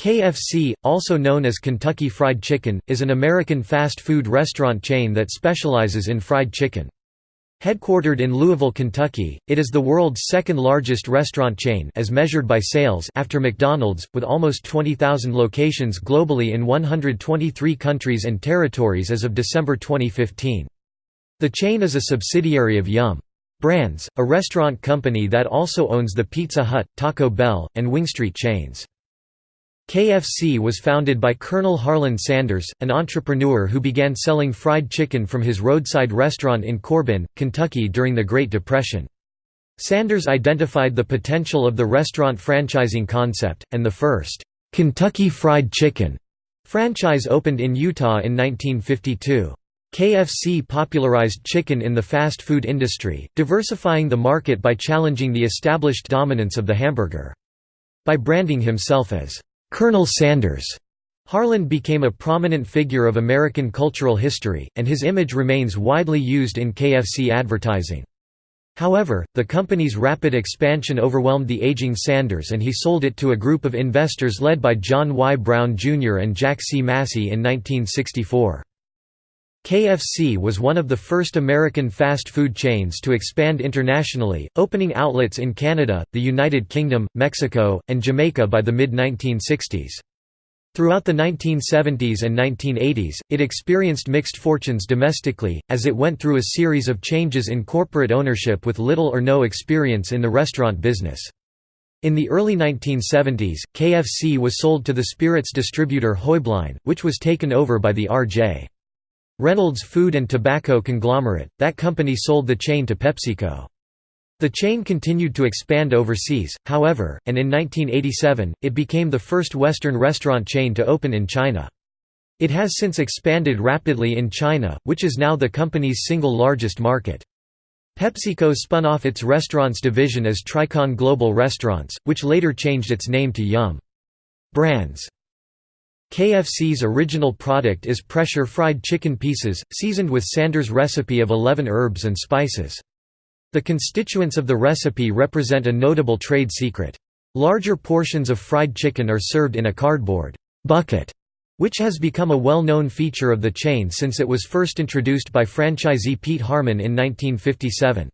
KFC, also known as Kentucky Fried Chicken, is an American fast food restaurant chain that specializes in fried chicken. Headquartered in Louisville, Kentucky, it is the world's second largest restaurant chain as measured by sales after McDonald's, with almost 20,000 locations globally in 123 countries and territories as of December 2015. The chain is a subsidiary of Yum! Brands, a restaurant company that also owns the Pizza Hut, Taco Bell, and Wingstreet chains. KFC was founded by Colonel Harlan Sanders, an entrepreneur who began selling fried chicken from his roadside restaurant in Corbin, Kentucky during the Great Depression. Sanders identified the potential of the restaurant franchising concept, and the first, "'Kentucky Fried Chicken' franchise opened in Utah in 1952. KFC popularized chicken in the fast food industry, diversifying the market by challenging the established dominance of the hamburger. By branding himself as Colonel Sanders. Harlan became a prominent figure of American cultural history, and his image remains widely used in KFC advertising. However, the company's rapid expansion overwhelmed the aging Sanders and he sold it to a group of investors led by John Y. Brown Jr. and Jack C. Massey in 1964. KFC was one of the first American fast food chains to expand internationally, opening outlets in Canada, the United Kingdom, Mexico, and Jamaica by the mid-1960s. Throughout the 1970s and 1980s, it experienced mixed fortunes domestically, as it went through a series of changes in corporate ownership with little or no experience in the restaurant business. In the early 1970s, KFC was sold to the spirits distributor Heublein, which was taken over by the R.J. Reynolds Food and Tobacco Conglomerate, that company sold the chain to PepsiCo. The chain continued to expand overseas, however, and in 1987, it became the first Western restaurant chain to open in China. It has since expanded rapidly in China, which is now the company's single largest market. PepsiCo spun off its restaurants division as Tricon Global Restaurants, which later changed its name to Yum! Brands. KFC's original product is pressure fried chicken pieces, seasoned with Sanders' recipe of 11 herbs and spices. The constituents of the recipe represent a notable trade secret. Larger portions of fried chicken are served in a cardboard bucket, which has become a well-known feature of the chain since it was first introduced by franchisee Pete Harman in 1957.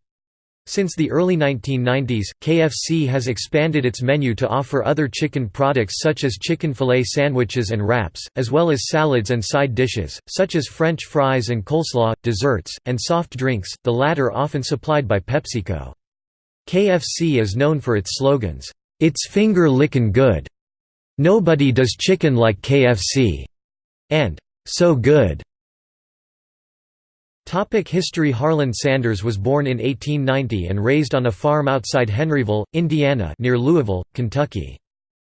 Since the early 1990s, KFC has expanded its menu to offer other chicken products such as chicken filet sandwiches and wraps, as well as salads and side dishes, such as French fries and coleslaw, desserts, and soft drinks, the latter often supplied by PepsiCo. KFC is known for its slogans, "'It's finger lickin' good'", "'Nobody does chicken like KFC'", and "'So good'". Topic History Harlan Sanders was born in 1890 and raised on a farm outside Henryville, Indiana near Louisville, Kentucky.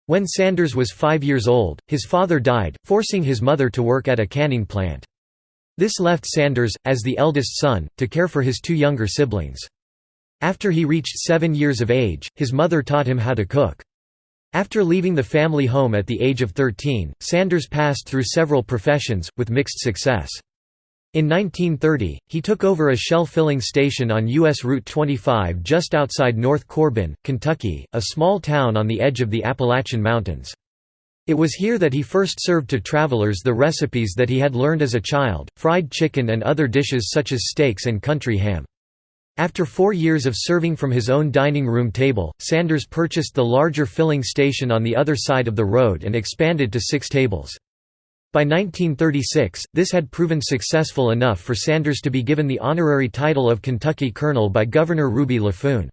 When Sanders was five years old, his father died, forcing his mother to work at a canning plant. This left Sanders, as the eldest son, to care for his two younger siblings. After he reached seven years of age, his mother taught him how to cook. After leaving the family home at the age of 13, Sanders passed through several professions, with mixed success. In 1930, he took over a shell filling station on U.S. Route 25 just outside North Corbin, Kentucky, a small town on the edge of the Appalachian Mountains. It was here that he first served to travelers the recipes that he had learned as a child, fried chicken and other dishes such as steaks and country ham. After four years of serving from his own dining room table, Sanders purchased the larger filling station on the other side of the road and expanded to six tables. By 1936, this had proven successful enough for Sanders to be given the honorary title of Kentucky Colonel by Governor Ruby Laffoon.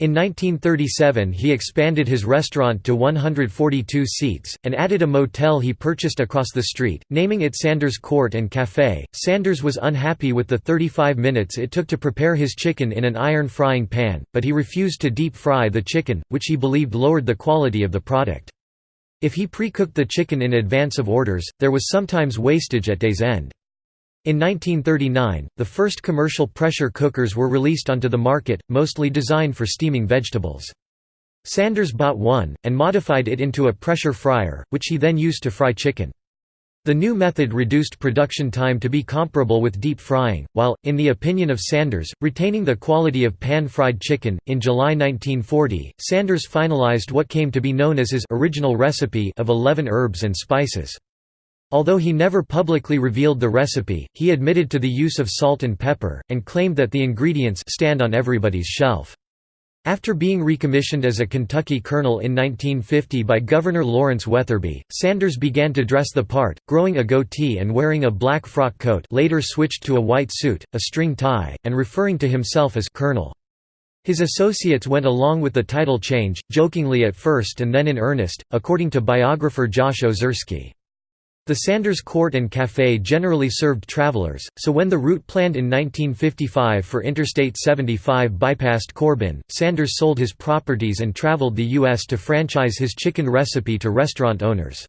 In 1937 he expanded his restaurant to 142 seats, and added a motel he purchased across the street, naming it Sanders Court and Café. Sanders was unhappy with the 35 minutes it took to prepare his chicken in an iron frying pan, but he refused to deep fry the chicken, which he believed lowered the quality of the product. If he pre-cooked the chicken in advance of orders, there was sometimes wastage at day's end. In 1939, the first commercial pressure cookers were released onto the market, mostly designed for steaming vegetables. Sanders bought one, and modified it into a pressure fryer, which he then used to fry chicken. The new method reduced production time to be comparable with deep frying, while, in the opinion of Sanders, retaining the quality of pan-fried chicken. In July 1940, Sanders finalized what came to be known as his original recipe of 11 herbs and spices. Although he never publicly revealed the recipe, he admitted to the use of salt and pepper, and claimed that the ingredients stand on everybody's shelf. After being recommissioned as a Kentucky colonel in 1950 by Governor Lawrence Weatherby, Sanders began to dress the part, growing a goatee and wearing a black frock coat later switched to a white suit, a string tie, and referring to himself as «colonel». His associates went along with the title change, jokingly at first and then in earnest, according to biographer Josh Ozersky. The Sanders Court and Café generally served travelers, so when the route planned in 1955 for Interstate 75 bypassed Corbin, Sanders sold his properties and traveled the U.S. to franchise his chicken recipe to restaurant owners.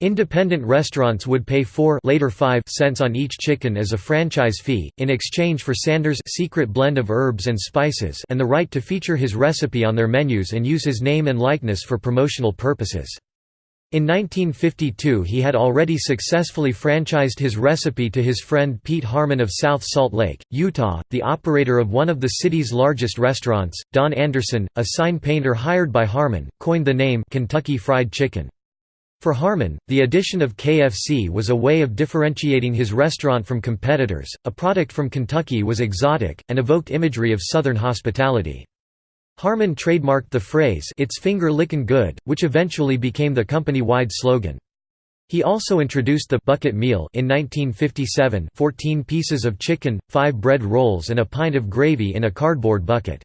Independent restaurants would pay 4 later 5 cents on each chicken as a franchise fee, in exchange for Sanders' secret blend of herbs and spices and the right to feature his recipe on their menus and use his name and likeness for promotional purposes. In 1952 he had already successfully franchised his recipe to his friend Pete Harman of South Salt Lake, Utah, the operator of one of the city's largest restaurants. Don Anderson, a sign painter hired by Harman, coined the name Kentucky Fried Chicken. For Harman, the addition of KFC was a way of differentiating his restaurant from competitors. A product from Kentucky was exotic, and evoked imagery of Southern hospitality. Harman trademarked the phrase It's finger lickin' good, which eventually became the company-wide slogan. He also introduced the bucket meal in 1957 14 pieces of chicken, 5 bread rolls and a pint of gravy in a cardboard bucket.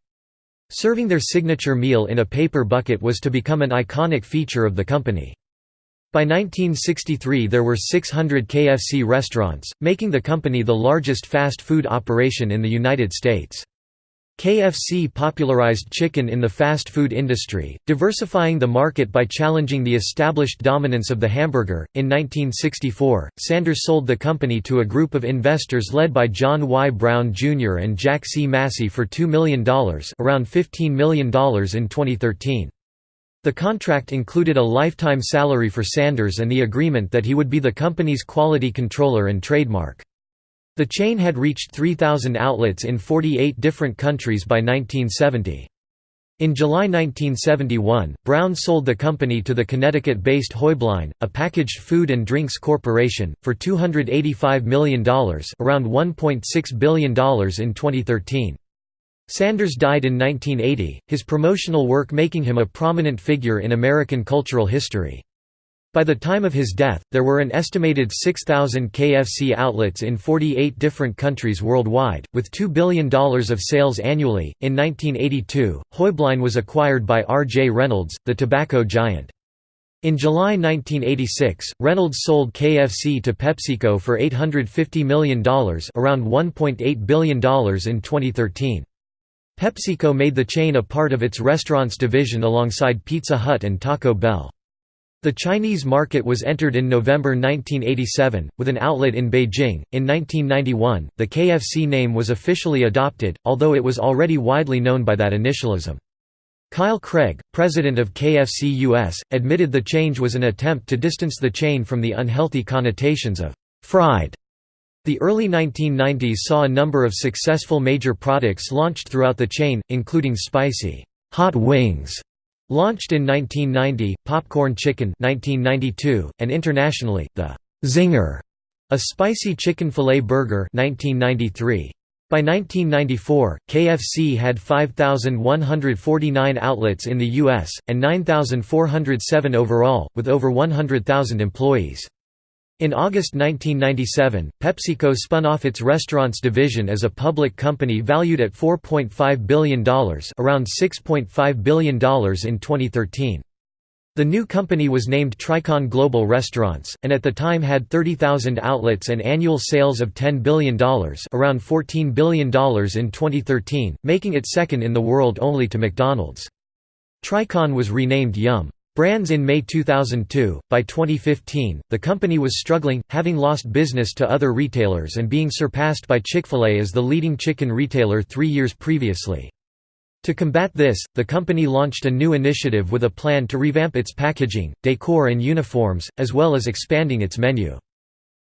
Serving their signature meal in a paper bucket was to become an iconic feature of the company. By 1963 there were 600 KFC restaurants, making the company the largest fast food operation in the United States. KFC popularized chicken in the fast food industry, diversifying the market by challenging the established dominance of the hamburger. In 1964, Sanders sold the company to a group of investors led by John Y. Brown Jr. and Jack C. Massey for $2 million, around $15 million in 2013. The contract included a lifetime salary for Sanders and the agreement that he would be the company's quality controller and trademark. The chain had reached 3,000 outlets in 48 different countries by 1970. In July 1971, Brown sold the company to the Connecticut-based Heublein, a packaged food and drinks corporation, for $285 million around $1.6 billion in 2013. Sanders died in 1980, his promotional work making him a prominent figure in American cultural history. By the time of his death, there were an estimated 6,000 KFC outlets in 48 different countries worldwide, with $2 billion of sales annually. In 1982, Heublein was acquired by R. J. Reynolds, the tobacco giant. In July 1986, Reynolds sold KFC to PepsiCo for $850 million around $1.8 billion in 2013. PepsiCo made the chain a part of its restaurants division alongside Pizza Hut and Taco Bell. The Chinese market was entered in November 1987, with an outlet in Beijing. In 1991, the KFC name was officially adopted, although it was already widely known by that initialism. Kyle Craig, president of KFC US, admitted the change was an attempt to distance the chain from the unhealthy connotations of fried. The early 1990s saw a number of successful major products launched throughout the chain, including spicy hot wings Launched in 1990, Popcorn Chicken 1992, and internationally, the Zinger, a spicy chicken filet burger 1993. By 1994, KFC had 5,149 outlets in the U.S., and 9,407 overall, with over 100,000 employees. In August 1997, PepsiCo spun off its restaurants division as a public company valued at $4.5 billion around $6.5 billion in 2013. The new company was named Tricon Global Restaurants, and at the time had 30,000 outlets and annual sales of $10 billion around $14 billion in 2013, making it second in the world only to McDonald's. Tricon was renamed Yum! Brands in May 2002. By 2015, the company was struggling, having lost business to other retailers and being surpassed by Chick fil A as the leading chicken retailer three years previously. To combat this, the company launched a new initiative with a plan to revamp its packaging, decor, and uniforms, as well as expanding its menu.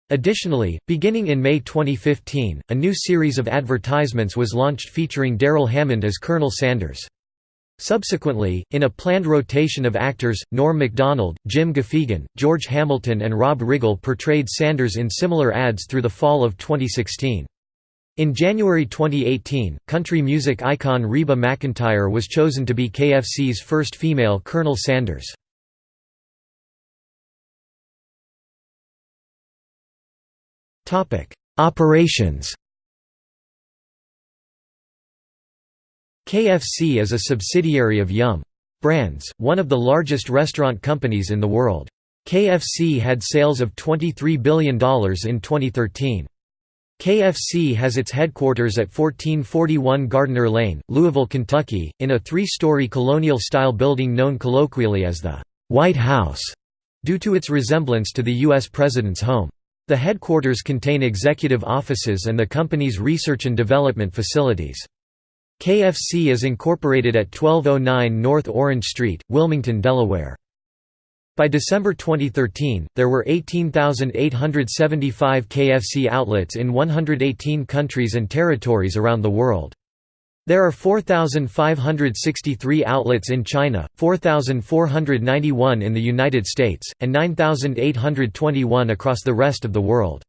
Additionally, beginning in May 2015, a new series of advertisements was launched featuring Darrell Hammond as Colonel Sanders. Subsequently, in a planned rotation of actors, Norm Macdonald, Jim Gaffigan, George Hamilton and Rob Riggle portrayed Sanders in similar ads through the fall of 2016. In January 2018, country music icon Reba McEntire was chosen to be KFC's first female Colonel Sanders. Operations KFC is a subsidiary of Yum! Brands, one of the largest restaurant companies in the world. KFC had sales of $23 billion in 2013. KFC has its headquarters at 1441 Gardner Lane, Louisville, Kentucky, in a three-story colonial-style building known colloquially as the «White House», due to its resemblance to the U.S. President's home. The headquarters contain executive offices and the company's research and development facilities. KFC is incorporated at 1209 North Orange Street, Wilmington, Delaware. By December 2013, there were 18,875 KFC outlets in 118 countries and territories around the world. There are 4,563 outlets in China, 4,491 in the United States, and 9,821 across the rest of the world.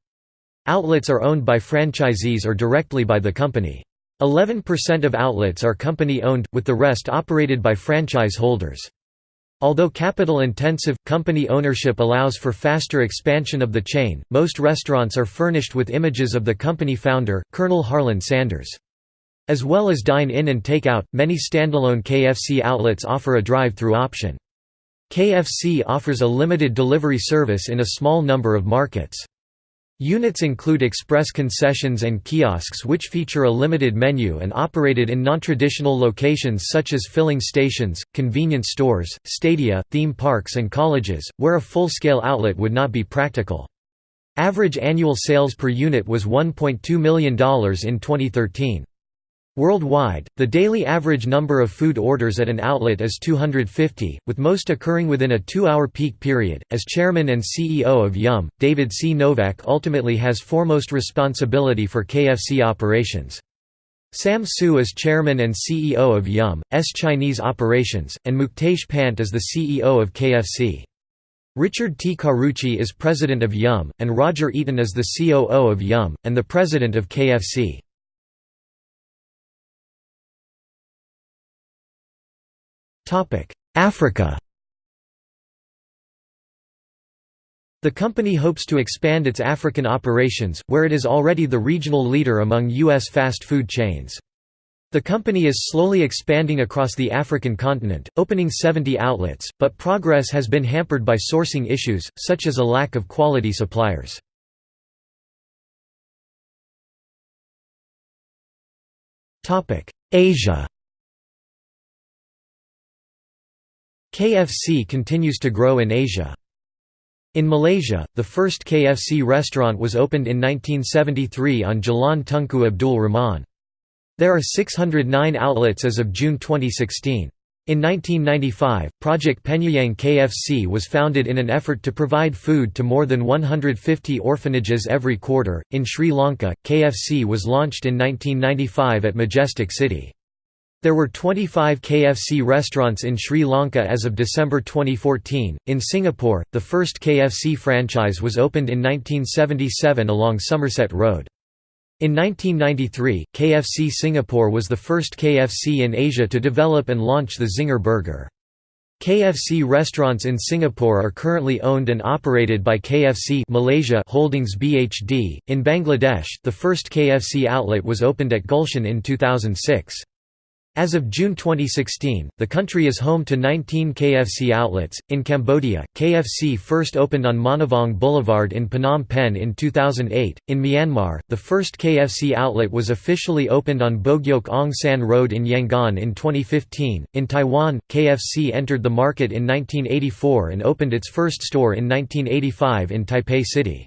Outlets are owned by franchisees or directly by the company. 11% of outlets are company-owned, with the rest operated by franchise holders. Although capital-intensive, company ownership allows for faster expansion of the chain, most restaurants are furnished with images of the company founder, Colonel Harlan Sanders. As well as dine-in and take-out, many standalone KFC outlets offer a drive-through option. KFC offers a limited delivery service in a small number of markets. Units include express concessions and kiosks which feature a limited menu and operated in non-traditional locations such as filling stations, convenience stores, stadia, theme parks and colleges, where a full-scale outlet would not be practical. Average annual sales per unit was $1.2 million in 2013. Worldwide, the daily average number of food orders at an outlet is 250, with most occurring within a two-hour peak period. As chairman and CEO of Yum, David C. Novak ultimately has foremost responsibility for KFC operations. Sam Su is chairman and CEO of Yum's Chinese operations, and Muktesh Pant is the CEO of KFC. Richard T. Carucci is president of Yum, and Roger Eaton is the COO of Yum, and the president of KFC. Africa The company hopes to expand its African operations, where it is already the regional leader among U.S. fast food chains. The company is slowly expanding across the African continent, opening 70 outlets, but progress has been hampered by sourcing issues, such as a lack of quality suppliers. Asia KFC continues to grow in Asia. In Malaysia, the first KFC restaurant was opened in 1973 on Jalan Tunku Abdul Rahman. There are 609 outlets as of June 2016. In 1995, Project Penyayang KFC was founded in an effort to provide food to more than 150 orphanages every quarter. In Sri Lanka, KFC was launched in 1995 at Majestic City. There were 25 KFC restaurants in Sri Lanka as of December 2014. In Singapore, the first KFC franchise was opened in 1977 along Somerset Road. In 1993, KFC Singapore was the first KFC in Asia to develop and launch the Zinger burger. KFC restaurants in Singapore are currently owned and operated by KFC Malaysia Holdings BHD. In Bangladesh, the first KFC outlet was opened at Gulshan in 2006. As of June 2016, the country is home to 19 KFC outlets. In Cambodia, KFC first opened on Monivong Boulevard in Phnom Penh in 2008. In Myanmar, the first KFC outlet was officially opened on Bogyoke Aung San Road in Yangon in 2015. In Taiwan, KFC entered the market in 1984 and opened its first store in 1985 in Taipei City.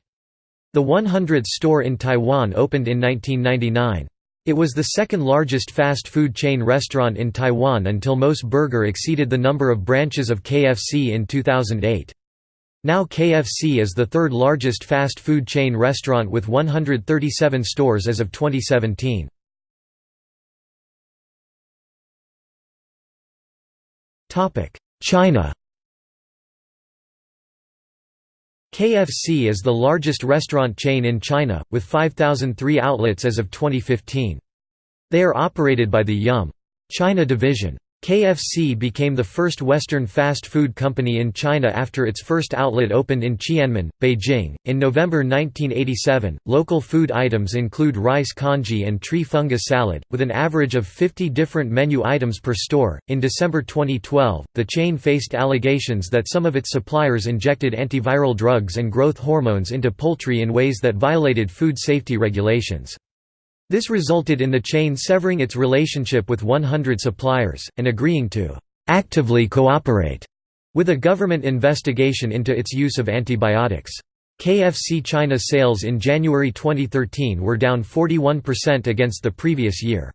The 100th store in Taiwan opened in 1999. It was the second largest fast food chain restaurant in Taiwan until MOS Burger exceeded the number of branches of KFC in 2008. Now KFC is the third largest fast food chain restaurant with 137 stores as of 2017. China KFC is the largest restaurant chain in China, with 5,003 outlets as of 2015. They are operated by the Yum! China division. KFC became the first Western fast food company in China after its first outlet opened in Qianmen, Beijing. In November 1987, local food items include rice congee and tree fungus salad, with an average of 50 different menu items per store. In December 2012, the chain faced allegations that some of its suppliers injected antiviral drugs and growth hormones into poultry in ways that violated food safety regulations. This resulted in the chain severing its relationship with 100 suppliers, and agreeing to «actively cooperate» with a government investigation into its use of antibiotics. KFC China sales in January 2013 were down 41% against the previous year.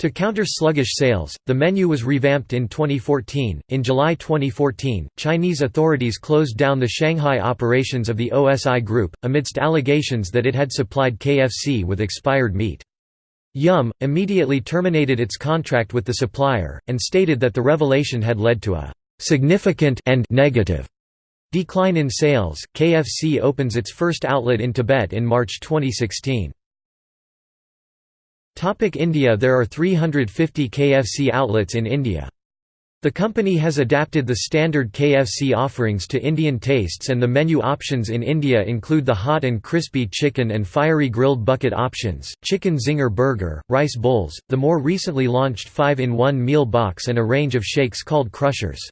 To counter sluggish sales, the menu was revamped in 2014. In July 2014, Chinese authorities closed down the Shanghai operations of the OSI Group, amidst allegations that it had supplied KFC with expired meat. Yum! immediately terminated its contract with the supplier, and stated that the revelation had led to a significant and negative decline in sales. KFC opens its first outlet in Tibet in March 2016. India There are 350 KFC outlets in India. The company has adapted the standard KFC offerings to Indian tastes and the menu options in India include the hot and crispy chicken and fiery grilled bucket options, chicken zinger burger, rice bowls, the more recently launched 5-in-1 meal box and a range of shakes called crushers.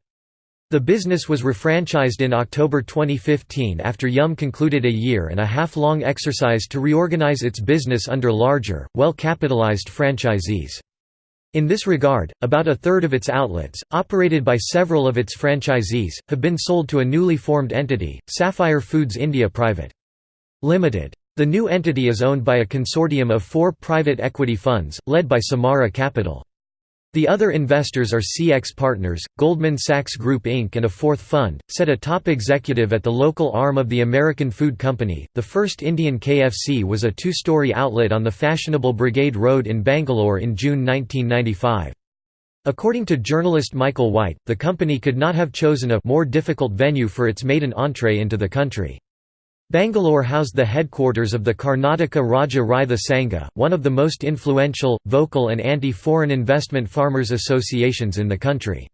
The business was refranchised in October 2015 after Yum concluded a year and a half long exercise to reorganize its business under larger, well-capitalized franchisees. In this regard, about a third of its outlets, operated by several of its franchisees, have been sold to a newly formed entity, Sapphire Foods India Private. Limited. The new entity is owned by a consortium of four private equity funds, led by Samara Capital. The other investors are CX Partners, Goldman Sachs Group Inc., and a fourth fund, said a top executive at the local arm of the American Food Company. The first Indian KFC was a two story outlet on the fashionable Brigade Road in Bangalore in June 1995. According to journalist Michael White, the company could not have chosen a more difficult venue for its maiden entree into the country. Bangalore housed the headquarters of the Karnataka Rajya Raitha Sangha, one of the most influential, vocal and anti-foreign investment farmers associations in the country.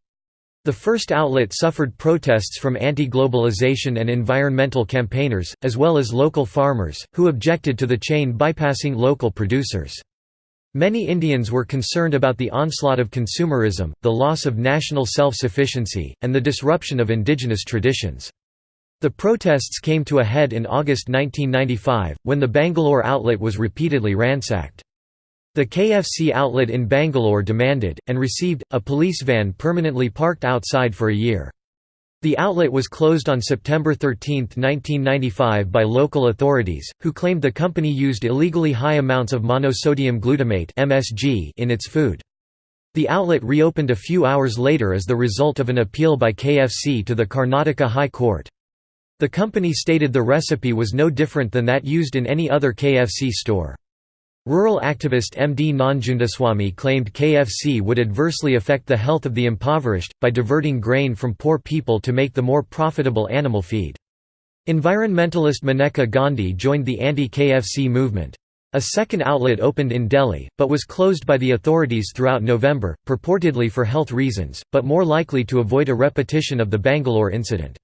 The first outlet suffered protests from anti-globalization and environmental campaigners, as well as local farmers, who objected to the chain bypassing local producers. Many Indians were concerned about the onslaught of consumerism, the loss of national self-sufficiency, and the disruption of indigenous traditions. The protests came to a head in August 1995, when the Bangalore outlet was repeatedly ransacked. The KFC outlet in Bangalore demanded, and received, a police van permanently parked outside for a year. The outlet was closed on September 13, 1995 by local authorities, who claimed the company used illegally high amounts of monosodium glutamate in its food. The outlet reopened a few hours later as the result of an appeal by KFC to the Karnataka High Court. The company stated the recipe was no different than that used in any other KFC store. Rural activist M. D. Nanjundaswamy claimed KFC would adversely affect the health of the impoverished, by diverting grain from poor people to make the more profitable animal feed. Environmentalist Maneka Gandhi joined the anti-KFC movement. A second outlet opened in Delhi, but was closed by the authorities throughout November, purportedly for health reasons, but more likely to avoid a repetition of the Bangalore incident.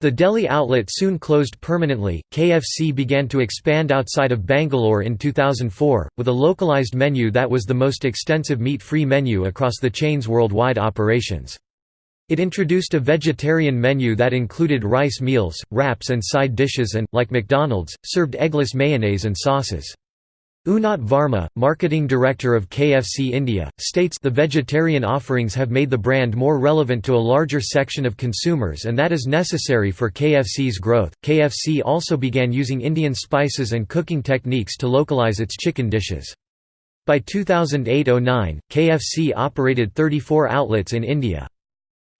The Delhi outlet soon closed permanently. KFC began to expand outside of Bangalore in 2004, with a localized menu that was the most extensive meat free menu across the chain's worldwide operations. It introduced a vegetarian menu that included rice meals, wraps, and side dishes and, like McDonald's, served eggless mayonnaise and sauces. Unnat Varma, marketing director of KFC India, states the vegetarian offerings have made the brand more relevant to a larger section of consumers and that is necessary for KFC's growth. KFC also began using Indian spices and cooking techniques to localize its chicken dishes. By 2008–09, KFC operated 34 outlets in India.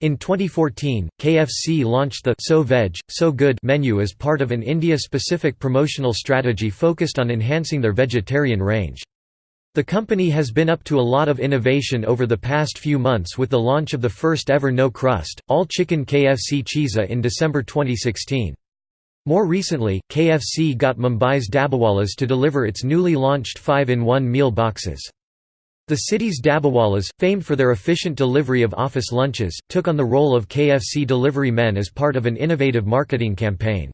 In 2014, KFC launched the So Veg, So Good menu as part of an India-specific promotional strategy focused on enhancing their vegetarian range. The company has been up to a lot of innovation over the past few months with the launch of the first ever no-crust, all-chicken KFC Chizza in December 2016. More recently, KFC got Mumbai's Dabbawalas to deliver its newly launched 5-in-1 meal boxes. The city's Dabbawalas, famed for their efficient delivery of office lunches, took on the role of KFC delivery men as part of an innovative marketing campaign.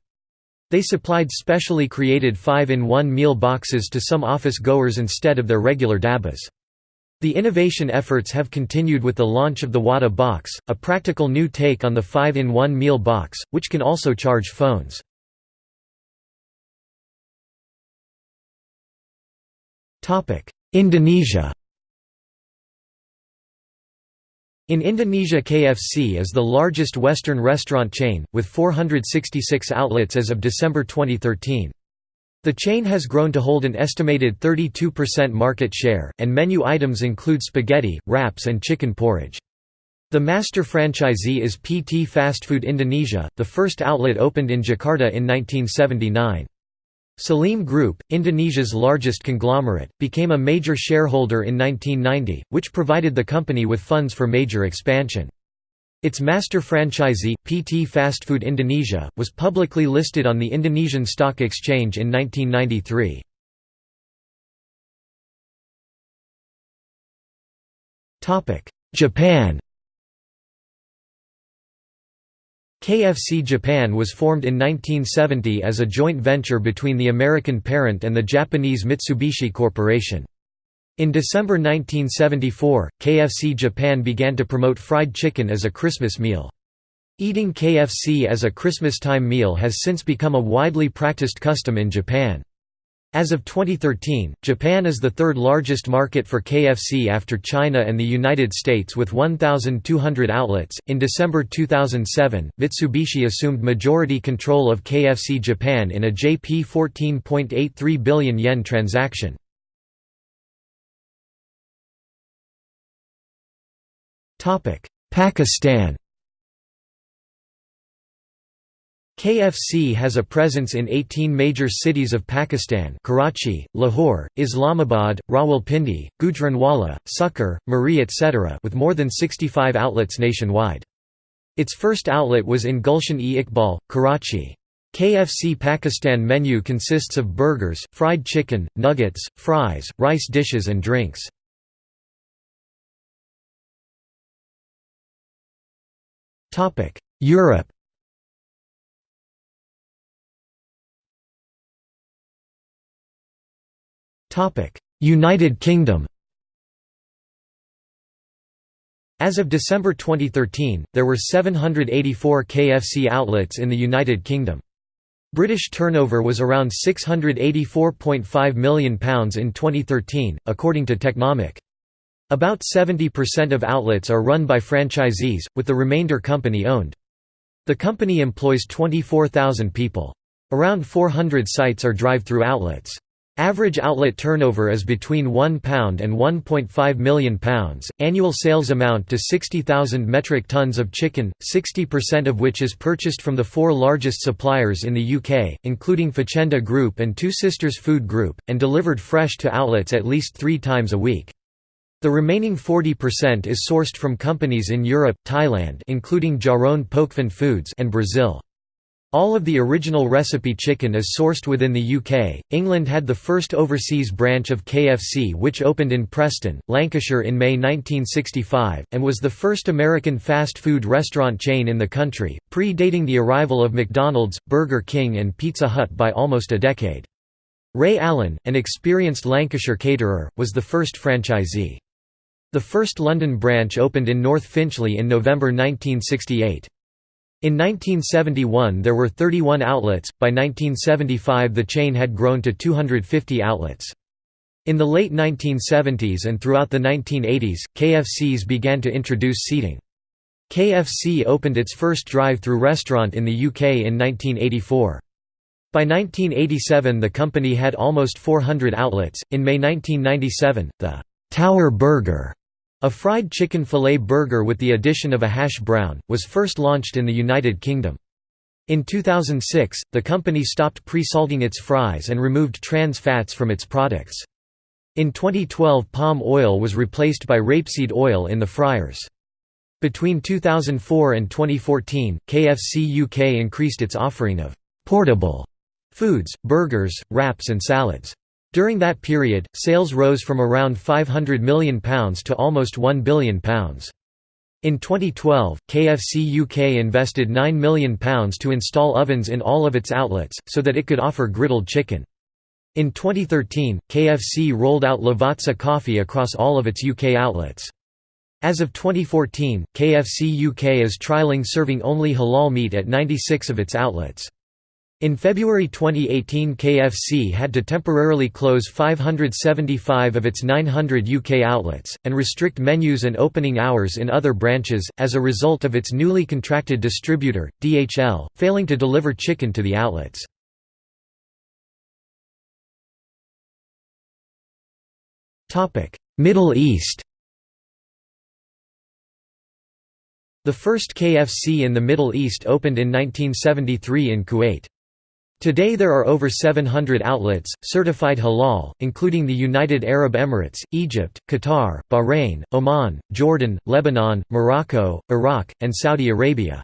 They supplied specially created 5-in-1 meal boxes to some office goers instead of their regular dabbas. The innovation efforts have continued with the launch of the Watta box, a practical new take on the 5-in-1 meal box, which can also charge phones. Indonesia In Indonesia KFC is the largest Western restaurant chain, with 466 outlets as of December 2013. The chain has grown to hold an estimated 32% market share, and menu items include spaghetti, wraps and chicken porridge. The master franchisee is PT Fast Food Indonesia, the first outlet opened in Jakarta in 1979. Salim Group, Indonesia's largest conglomerate, became a major shareholder in 1990, which provided the company with funds for major expansion. Its master franchisee, PT Fast Food Indonesia, was publicly listed on the Indonesian Stock Exchange in 1993. Japan KFC Japan was formed in 1970 as a joint venture between the American parent and the Japanese Mitsubishi Corporation. In December 1974, KFC Japan began to promote fried chicken as a Christmas meal. Eating KFC as a Christmas-time meal has since become a widely practiced custom in Japan. As of 2013, Japan is the third largest market for KFC after China and the United States with 1,200 outlets. In December 2007, Mitsubishi assumed majority control of KFC Japan in a JP 14.83 billion yen transaction. Pakistan KFC has a presence in 18 major cities of Pakistan Karachi, Lahore, Islamabad, Rawalpindi, Gujranwala, Sukkur, Murree etc. with more than 65 outlets nationwide. Its first outlet was in Gulshan-e-Iqbal, Karachi. KFC Pakistan menu consists of burgers, fried chicken, nuggets, fries, rice dishes and drinks. Europe United Kingdom As of December 2013, there were 784 KFC outlets in the United Kingdom. British turnover was around £684.5 million in 2013, according to Technomic. About 70% of outlets are run by franchisees, with the remainder company-owned. The company employs 24,000 people. Around 400 sites are drive-through outlets. Average outlet turnover is between £1 and £1.5 million, annual sales amount to 60,000 metric tons of chicken, 60% of which is purchased from the four largest suppliers in the UK, including Faccenda Group and Two Sisters Food Group, and delivered fresh to outlets at least three times a week. The remaining 40% is sourced from companies in Europe, Thailand including Charoen Pokphand Foods and Brazil. All of the original recipe chicken is sourced within the UK. England had the first overseas branch of KFC, which opened in Preston, Lancashire in May 1965, and was the first American fast food restaurant chain in the country, predating the arrival of McDonald's, Burger King, and Pizza Hut by almost a decade. Ray Allen, an experienced Lancashire caterer, was the first franchisee. The first London branch opened in North Finchley in November 1968. In 1971 there were 31 outlets, by 1975 the chain had grown to 250 outlets. In the late 1970s and throughout the 1980s, KFCs began to introduce seating. KFC opened its first drive-through restaurant in the UK in 1984. By 1987 the company had almost 400 outlets. In May 1997, the Tower Burger A fried chicken filet burger with the addition of a hash brown, was first launched in the United Kingdom. In 2006, the company stopped pre-salting its fries and removed trans fats from its products. In 2012 palm oil was replaced by rapeseed oil in the fryers. Between 2004 and 2014, KFC UK increased its offering of «portable» foods, burgers, wraps and salads. During that period, sales rose from around £500 million to almost £1 billion. In 2012, KFC UK invested £9 million to install ovens in all of its outlets, so that it could offer griddled chicken. In 2013, KFC rolled out Lavazza coffee across all of its UK outlets. As of 2014, KFC UK is trialling serving only halal meat at 96 of its outlets. In February 2018 KFC had to temporarily close 575 of its 900 UK outlets, and restrict menus and opening hours in other branches, as a result of its newly contracted distributor, DHL, failing to deliver chicken to the outlets. Middle East The first KFC in the Middle East opened in 1973 in Kuwait. Today there are over 700 outlets, certified halal, including the United Arab Emirates, Egypt, Qatar, Bahrain, Oman, Jordan, Lebanon, Morocco, Iraq, and Saudi Arabia.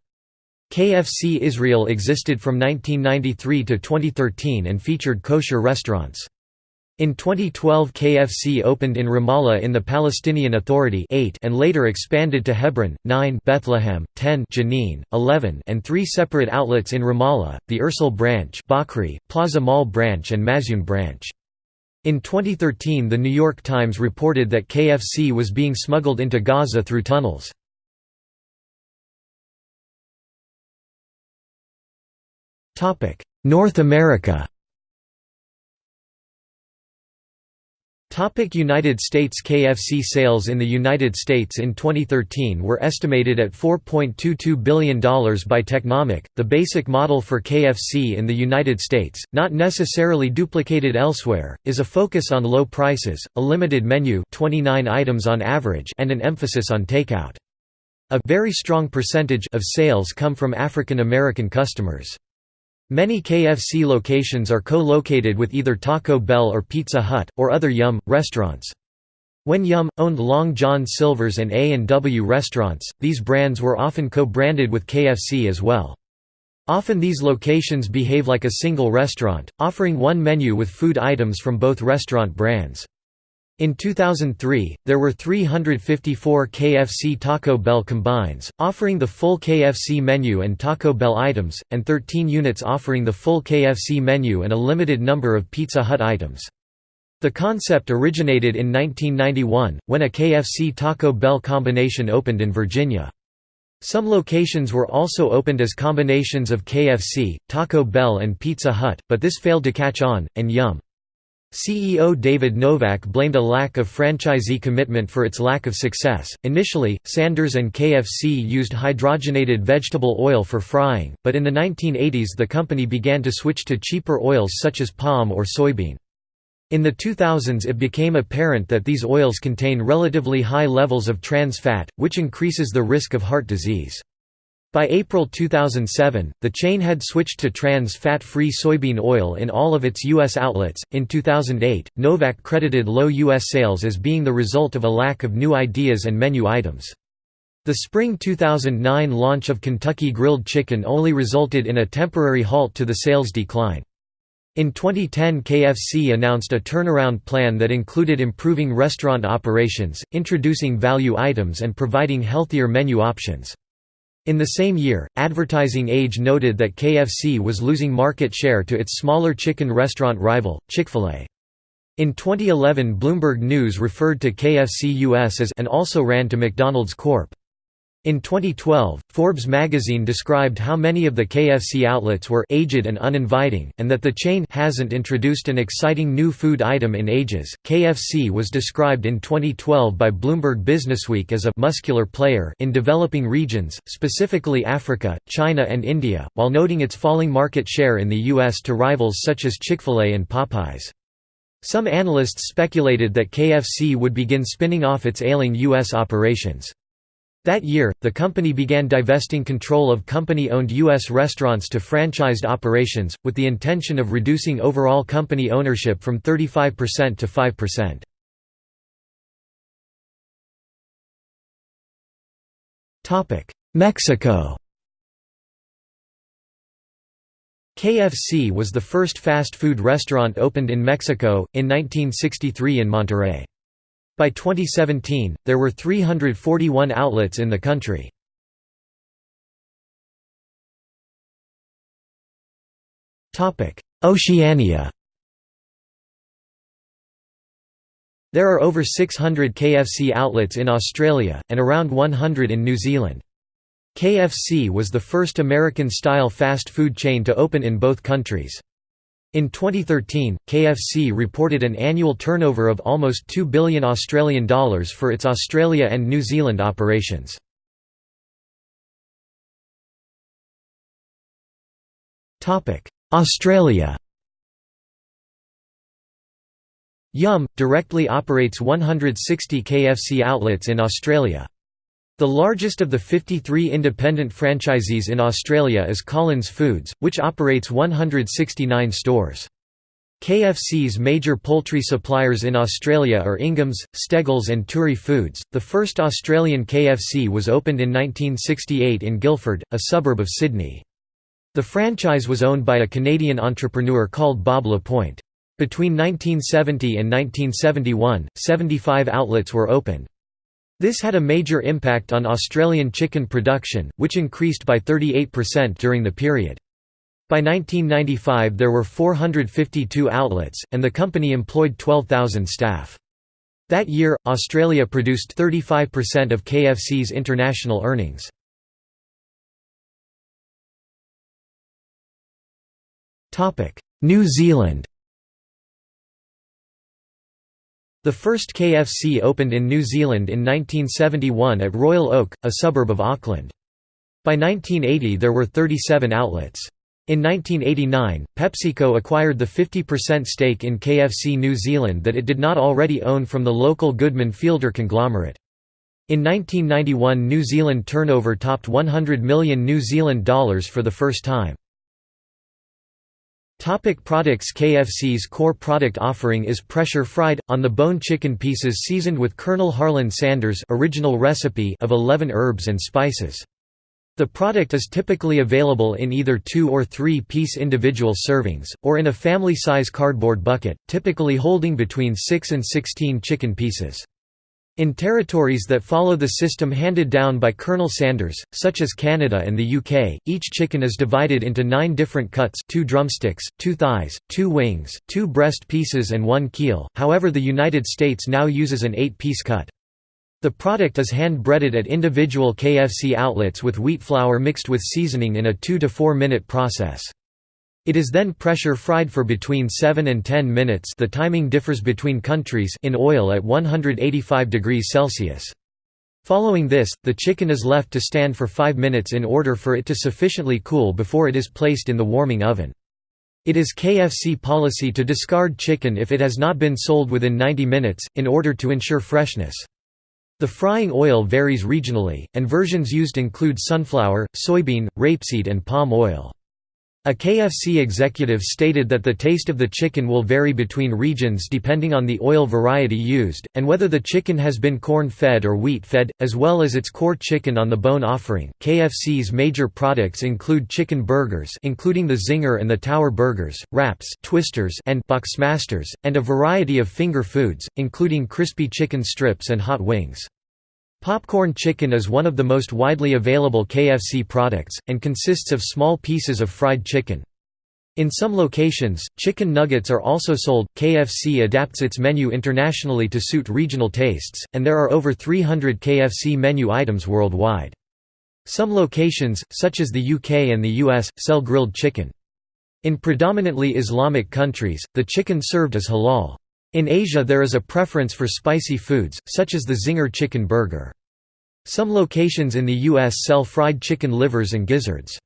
KFC Israel existed from 1993 to 2013 and featured kosher restaurants. In 2012 KFC opened in Ramallah in the Palestinian Authority 8 and later expanded to Hebron, 9 Bethlehem, 10 Jenin, 11 and three separate outlets in Ramallah, the Ursal branch Bakri, Plaza Mall branch and Mazyoun branch. In 2013 The New York Times reported that KFC was being smuggled into Gaza through tunnels. North America United States KFC sales in the United States in 2013 were estimated at $4.22 billion by Technomic. The basic model for KFC in the United States, not necessarily duplicated elsewhere, is a focus on low prices, a limited menu 29 items on average and an emphasis on takeout. A very strong percentage of sales come from African American customers. Many KFC locations are co-located with either Taco Bell or Pizza Hut, or other Yum! restaurants. When Yum! owned Long John Silver's and A&W restaurants, these brands were often co-branded with KFC as well. Often these locations behave like a single restaurant, offering one menu with food items from both restaurant brands. In 2003, there were 354 KFC Taco Bell combines, offering the full KFC menu and Taco Bell items, and 13 units offering the full KFC menu and a limited number of Pizza Hut items. The concept originated in 1991, when a KFC Taco Bell combination opened in Virginia. Some locations were also opened as combinations of KFC, Taco Bell and Pizza Hut, but this failed to catch on, and Yum! CEO David Novak blamed a lack of franchisee commitment for its lack of success. Initially, Sanders and KFC used hydrogenated vegetable oil for frying, but in the 1980s the company began to switch to cheaper oils such as palm or soybean. In the 2000s it became apparent that these oils contain relatively high levels of trans fat, which increases the risk of heart disease. By April 2007, the chain had switched to trans fat free soybean oil in all of its U.S. outlets. In 2008, Novak credited low U.S. sales as being the result of a lack of new ideas and menu items. The spring 2009 launch of Kentucky Grilled Chicken only resulted in a temporary halt to the sales decline. In 2010 KFC announced a turnaround plan that included improving restaurant operations, introducing value items and providing healthier menu options. In the same year, Advertising Age noted that KFC was losing market share to its smaller chicken restaurant rival, Chick-fil-A. In 2011 Bloomberg News referred to KFC US as and also ran to McDonald's Corp. In 2012, Forbes magazine described how many of the KFC outlets were aged and uninviting, and that the chain hasn't introduced an exciting new food item in ages. KFC was described in 2012 by Bloomberg Businessweek as a muscular player in developing regions, specifically Africa, China, and India, while noting its falling market share in the U.S. to rivals such as Chick fil A and Popeyes. Some analysts speculated that KFC would begin spinning off its ailing U.S. operations. That year, the company began divesting control of company-owned U.S. restaurants to franchised operations, with the intention of reducing overall company ownership from 35% to 5%. Mexico KFC was the first fast food restaurant opened in Mexico, in 1963 in Monterrey. By 2017, there were 341 outlets in the country. Oceania There are over 600 KFC outlets in Australia, and around 100 in New Zealand. KFC was the first American-style fast food chain to open in both countries. In 2013, KFC reported an annual turnover of almost 2 billion Australian dollars for its Australia and New Zealand operations. Topic: Australia Yum! directly operates 160 KFC outlets in Australia. The largest of the 53 independent franchisees in Australia is Collins Foods, which operates 169 stores. KFC's major poultry suppliers in Australia are Ingham's, Steggles and Turi Foods. The first Australian KFC was opened in 1968 in Guildford, a suburb of Sydney. The franchise was owned by a Canadian entrepreneur called Bob LaPointe. Between 1970 and 1971, 75 outlets were opened. This had a major impact on Australian chicken production, which increased by 38% during the period. By 1995 there were 452 outlets, and the company employed 12,000 staff. That year, Australia produced 35% of KFC's international earnings. New Zealand The first KFC opened in New Zealand in 1971 at Royal Oak, a suburb of Auckland. By 1980 there were 37 outlets. In 1989, PepsiCo acquired the 50% stake in KFC New Zealand that it did not already own from the local Goodman Fielder conglomerate. In 1991 New Zealand turnover topped 100 million New Zealand dollars for the first time. Topic products KFC's core product offering is pressure-fried, on-the-bone chicken pieces seasoned with Colonel Harlan Sanders original recipe of 11 herbs and spices. The product is typically available in either two- or three-piece individual servings, or in a family-size cardboard bucket, typically holding between 6 and 16 chicken pieces. In territories that follow the system handed down by Colonel Sanders, such as Canada and the UK, each chicken is divided into nine different cuts two drumsticks, two thighs, two wings, two breast pieces and one keel, however the United States now uses an eight-piece cut. The product is hand-breaded at individual KFC outlets with wheat flour mixed with seasoning in a 2 to 4 minute process. It is then pressure fried for between 7 and 10 minutes the timing differs between countries in oil at 185 degrees Celsius. Following this, the chicken is left to stand for 5 minutes in order for it to sufficiently cool before it is placed in the warming oven. It is KFC policy to discard chicken if it has not been sold within 90 minutes, in order to ensure freshness. The frying oil varies regionally, and versions used include sunflower, soybean, rapeseed and palm oil. A KFC executive stated that the taste of the chicken will vary between regions depending on the oil variety used, and whether the chicken has been corn fed or wheat fed, as well as its core chicken on the bone offering. KFC's major products include chicken burgers, including the Zinger and the Tower burgers, wraps, twisters, and Boxmasters, and a variety of finger foods, including crispy chicken strips and hot wings. Popcorn chicken is one of the most widely available KFC products, and consists of small pieces of fried chicken. In some locations, chicken nuggets are also sold. KFC adapts its menu internationally to suit regional tastes, and there are over 300 KFC menu items worldwide. Some locations, such as the UK and the US, sell grilled chicken. In predominantly Islamic countries, the chicken served is halal. In Asia there is a preference for spicy foods, such as the Zinger chicken burger. Some locations in the U.S. sell fried chicken livers and gizzards.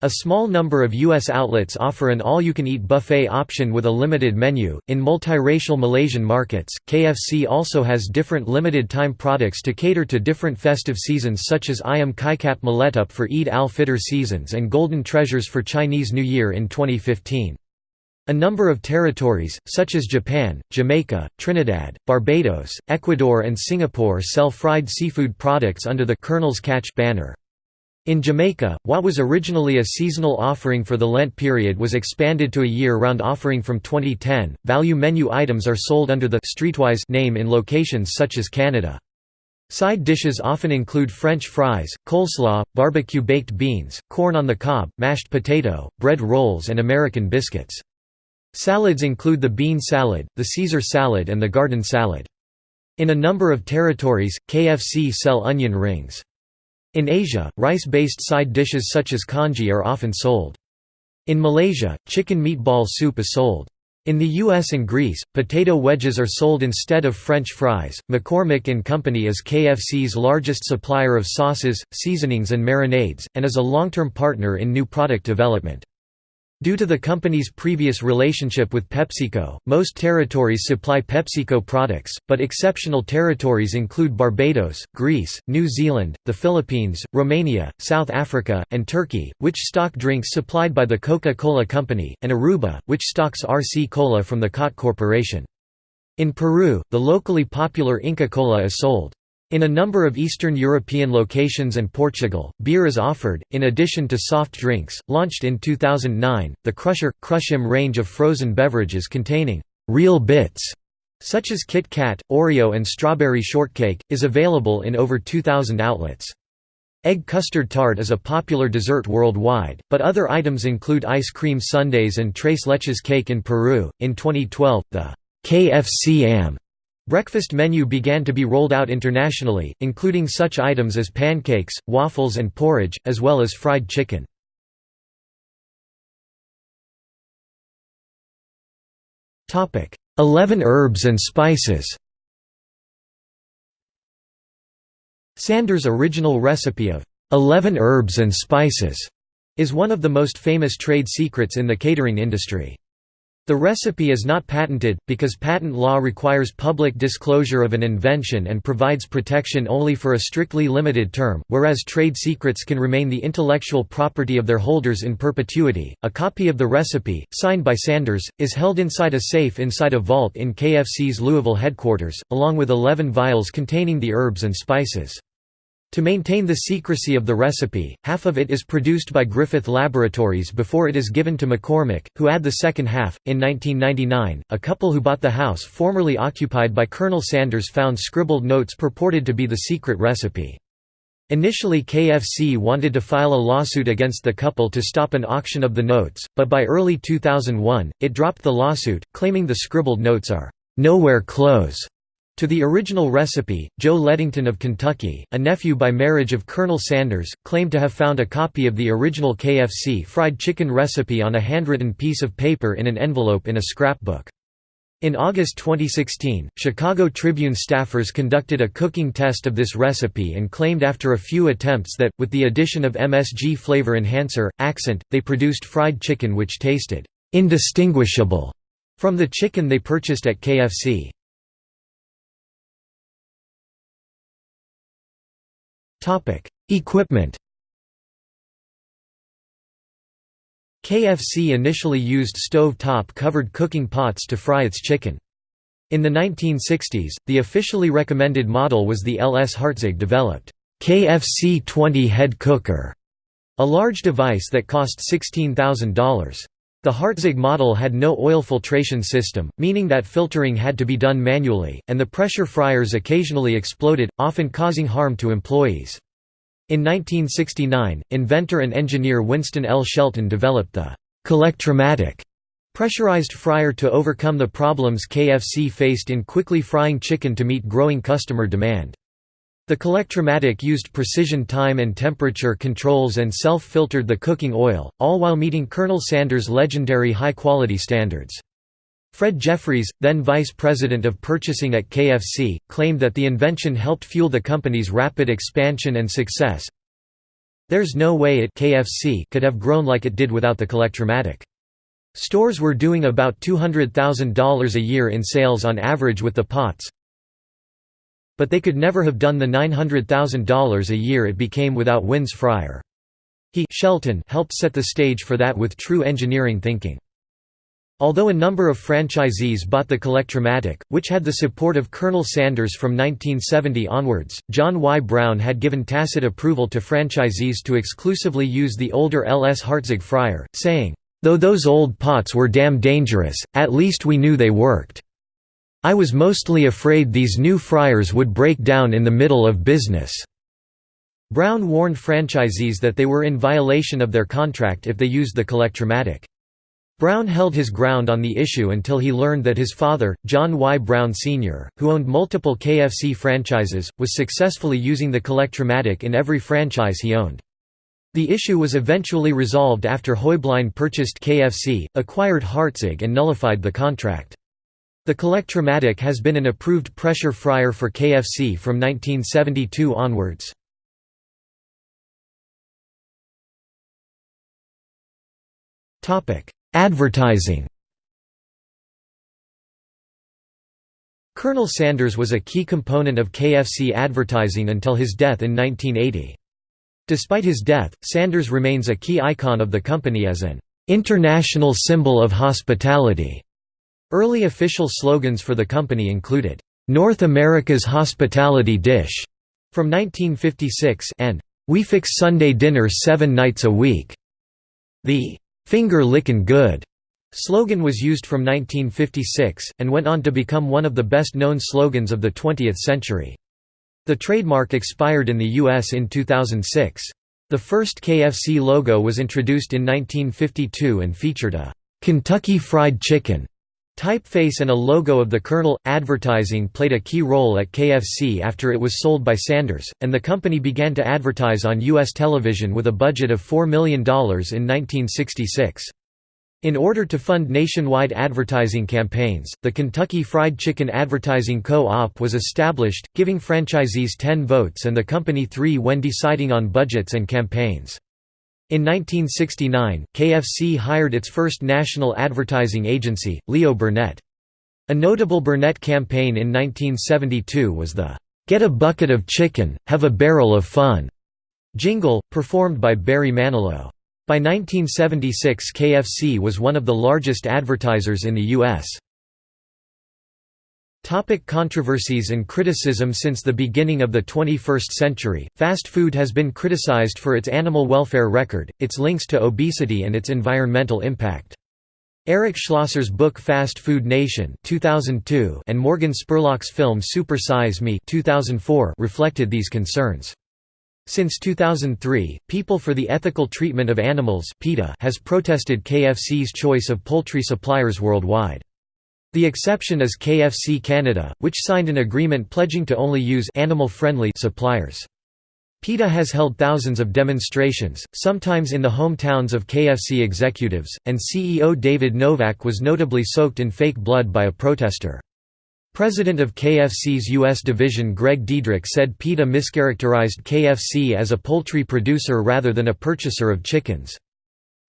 A small number of U.S. outlets offer an all-you-can-eat buffet option with a limited menu. In multiracial Malaysian markets, KFC also has different limited-time products to cater to different festive seasons such as Ayam Kaikap Meletup for Eid al-Fitr seasons and Golden Treasures for Chinese New Year in 2015. A number of territories, such as Japan, Jamaica, Trinidad, Barbados, Ecuador and Singapore sell fried seafood products under the Colonel's Catch banner. In Jamaica, what was originally a seasonal offering for the Lent period was expanded to a year-round offering from 2010. Value menu items are sold under the Streetwise name in locations such as Canada. Side dishes often include French fries, coleslaw, barbecue baked beans, corn on the cob, mashed potato, bread rolls and American biscuits. Salads include the bean salad, the Caesar salad and the garden salad. In a number of territories, KFC sell onion rings. In Asia, rice-based side dishes such as congee are often sold. In Malaysia, chicken meatball soup is sold. In the US and Greece, potato wedges are sold instead of French fries. McCormick Company is KFC's largest supplier of sauces, seasonings and marinades, and is a long-term partner in new product development. Due to the company's previous relationship with PepsiCo, most territories supply PepsiCo products, but exceptional territories include Barbados, Greece, New Zealand, the Philippines, Romania, South Africa, and Turkey, which stock drinks supplied by the Coca-Cola Company, and Aruba, which stocks RC Cola from the Cott Corporation. In Peru, the locally popular Inca Cola is sold. In a number of Eastern European locations and Portugal, beer is offered, in addition to soft drinks. Launched in 2009, the Crusher Crush'em range of frozen beverages containing real bits, such as Kit Kat, Oreo, and strawberry shortcake, is available in over 2,000 outlets. Egg custard tart is a popular dessert worldwide, but other items include ice cream sundaes and tres leches cake in Peru. In 2012, the KFC AM Breakfast menu began to be rolled out internationally, including such items as pancakes, waffles and porridge, as well as fried chicken. Eleven herbs and spices Sanders' original recipe of 11 herbs and spices is one of the most famous trade secrets in the catering industry. The recipe is not patented, because patent law requires public disclosure of an invention and provides protection only for a strictly limited term, whereas trade secrets can remain the intellectual property of their holders in perpetuity. A copy of the recipe, signed by Sanders, is held inside a safe inside a vault in KFC's Louisville headquarters, along with 11 vials containing the herbs and spices. To maintain the secrecy of the recipe, half of it is produced by Griffith Laboratories before it is given to McCormick, who add the second half. In 1999, a couple who bought the house formerly occupied by Colonel Sanders found scribbled notes purported to be the secret recipe. Initially KFC wanted to file a lawsuit against the couple to stop an auction of the notes, but by early 2001, it dropped the lawsuit, claiming the scribbled notes are nowhere close to the original recipe, Joe Ledington of Kentucky, a nephew by marriage of Colonel Sanders, claimed to have found a copy of the original KFC fried chicken recipe on a handwritten piece of paper in an envelope in a scrapbook. In August 2016, Chicago Tribune staffers conducted a cooking test of this recipe and claimed after a few attempts that, with the addition of MSG flavor enhancer, accent, they produced fried chicken which tasted indistinguishable from the chicken they purchased at KFC. Topic: Equipment. KFC initially used stove-top covered cooking pots to fry its chicken. In the 1960s, the officially recommended model was the LS Hartzig developed KFC 20 head cooker, a large device that cost $16,000. The Hartzig model had no oil filtration system, meaning that filtering had to be done manually, and the pressure fryers occasionally exploded, often causing harm to employees. In 1969, inventor and engineer Winston L. Shelton developed the Collectromatic pressurized fryer to overcome the problems KFC faced in quickly frying chicken to meet growing customer demand. The Collectromatic used precision time and temperature controls and self-filtered the cooking oil, all while meeting Colonel Sanders' legendary high-quality standards. Fred Jeffries, then vice president of purchasing at KFC, claimed that the invention helped fuel the company's rapid expansion and success. There's no way it KFC could have grown like it did without the Collectromatic. Stores were doing about $200,000 a year in sales on average with the pots, but they could never have done the $900,000 a year it became without Win's Fryer. He Shelton helped set the stage for that with true engineering thinking. Although a number of franchisees bought the Collectromatic, which had the support of Colonel Sanders from 1970 onwards, John Y. Brown had given tacit approval to franchisees to exclusively use the older L.S. Hartzig fryer, saying, Though those old pots were damn dangerous, at least we knew they worked. I was mostly afraid these new fryers would break down in the middle of business." Brown warned franchisees that they were in violation of their contract if they used the Collectromatic. Brown held his ground on the issue until he learned that his father, John Y. Brown Sr., who owned multiple KFC franchises, was successfully using the Collectromatic in every franchise he owned. The issue was eventually resolved after Heublein purchased KFC, acquired Hartzig and nullified the contract. The Collectromatic has been an approved pressure fryer for KFC from 1972 onwards. Advertising Colonel Sanders was a key component of KFC advertising until his death in 1980. Despite his death, Sanders remains a key icon of the company as an international symbol of hospitality. Early official slogans for the company included, "'North America's Hospitality Dish' from 1956 and "'We fix Sunday dinner seven nights a week'". The "'Finger Lickin' Good' slogan was used from 1956, and went on to become one of the best-known slogans of the 20th century. The trademark expired in the U.S. in 2006. The first KFC logo was introduced in 1952 and featured a Kentucky Fried Chicken typeface and a logo of the Colonel. Advertising played a key role at KFC after it was sold by Sanders, and the company began to advertise on U.S. television with a budget of $4 million in 1966. In order to fund nationwide advertising campaigns, the Kentucky Fried Chicken Advertising Co-op was established, giving franchisees 10 votes and the company 3 when deciding on budgets and campaigns. In 1969, KFC hired its first national advertising agency, Leo Burnett. A notable Burnett campaign in 1972 was the, "'Get a bucket of chicken, have a barrel of fun' jingle, performed by Barry Manilow. By 1976 KFC was one of the largest advertisers in the U.S. Topic controversies and criticism Since the beginning of the 21st century, fast food has been criticized for its animal welfare record, its links to obesity and its environmental impact. Eric Schlosser's book Fast Food Nation 2002 and Morgan Spurlock's film Super Size Me 2004 reflected these concerns. Since 2003, People for the Ethical Treatment of Animals has protested KFC's choice of poultry suppliers worldwide. The exception is KFC Canada, which signed an agreement pledging to only use animal-friendly suppliers. PETA has held thousands of demonstrations, sometimes in the hometowns of KFC executives, and CEO David Novak was notably soaked in fake blood by a protester. President of KFC's U.S. division Gregg Dedrick said PETA mischaracterized KFC as a poultry producer rather than a purchaser of chickens.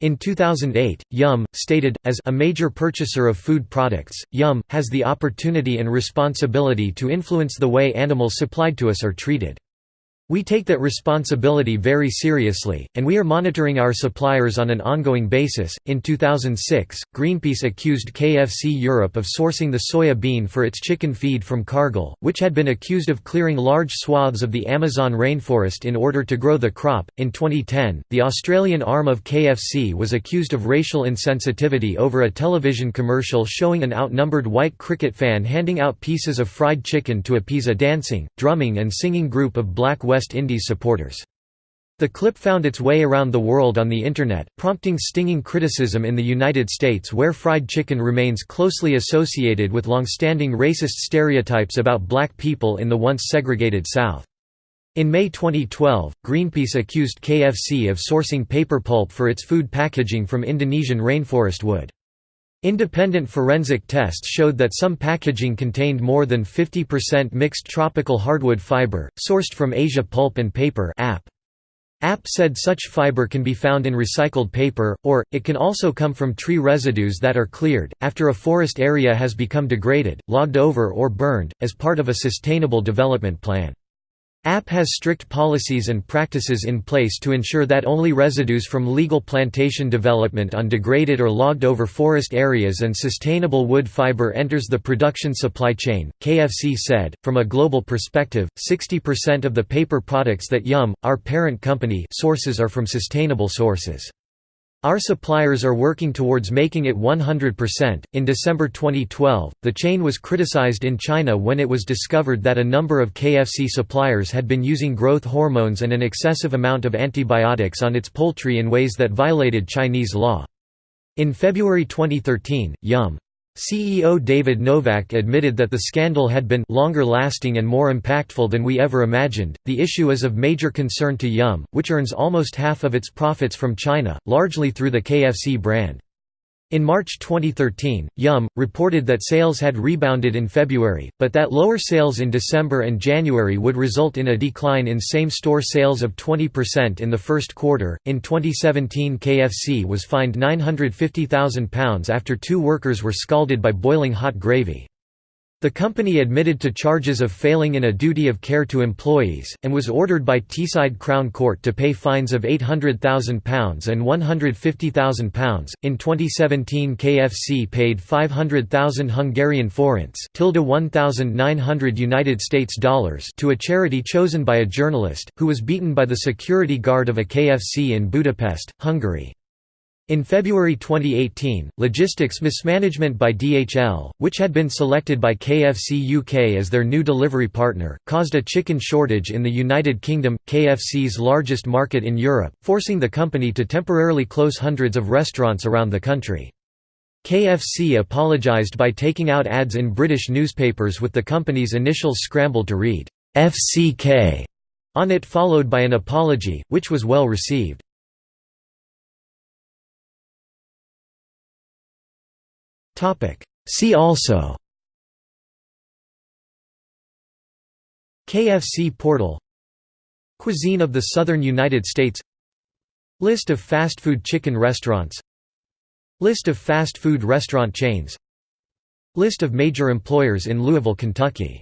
In 2008, Yum! stated, as a major purchaser of food products, Yum! has the opportunity and responsibility to influence the way animals supplied to us are treated. We take that responsibility very seriously, and we are monitoring our suppliers on an ongoing basis. In 2006, Greenpeace accused KFC Europe of sourcing the soya bean for its chicken feed from Cargill, which had been accused of clearing large swaths of the Amazon rainforest in order to grow the crop. In 2010, the Australian arm of KFC was accused of racial insensitivity over a television commercial showing an outnumbered white cricket fan handing out pieces of fried chicken to appease a dancing, drumming, and singing group of black West West Indies supporters. The clip found its way around the world on the Internet, prompting stinging criticism in the United States where fried chicken remains closely associated with long-standing racist stereotypes about black people in the once segregated South. In May 2012, Greenpeace accused KFC of sourcing paper pulp for its food packaging from Indonesian rainforest wood. Independent forensic tests showed that some packaging contained more than 50% mixed tropical hardwood fiber, sourced from Asia Pulp and Paper App said such fiber can be found in recycled paper, or, it can also come from tree residues that are cleared, after a forest area has become degraded, logged over or burned, as part of a sustainable development plan. App has strict policies and practices in place to ensure that only residues from legal plantation development on degraded or logged over forest areas and sustainable wood fiber enters the production supply chain. KFC said, from a global perspective, 60% of the paper products that Yum, our parent company, sources are from sustainable sources. Our suppliers are working towards making it 100%. In December 2012, the chain was criticized in China when it was discovered that a number of KFC suppliers had been using growth hormones and an excessive amount of antibiotics on its poultry in ways that violated Chinese law. In February 2013, Yum! CEO David Novak admitted that the scandal had been longer lasting and more impactful than we ever imagined. The issue is of major concern to Yum, which earns almost half of its profits from China, largely through the KFC brand. In March 2013, Yum! reported that sales had rebounded in February, but that lower sales in December and January would result in a decline in same store sales of 20% in the first quarter. In 2017, KFC was fined £950,000 after two workers were scalded by boiling hot gravy. The company admitted to charges of failing in a duty of care to employees, and was ordered by Teesside Crown Court to pay fines of £800,000 and £150,000. In 2017, KFC paid 500,000 Hungarian forints (1,900 United States dollars) to a charity chosen by a journalist, who was beaten by the security guard of a KFC in Budapest, Hungary. In February 2018, logistics mismanagement by DHL, which had been selected by KFC UK as their new delivery partner, caused a chicken shortage in the United Kingdom, KFC's largest market in Europe, forcing the company to temporarily close hundreds of restaurants around the country. KFC apologised by taking out ads in British newspapers with the company's initial scramble to read, FCK on it followed by an apology, which was well received. See also KFC portal Cuisine of the Southern United States List of fast food chicken restaurants List of fast food restaurant chains List of major employers in Louisville, Kentucky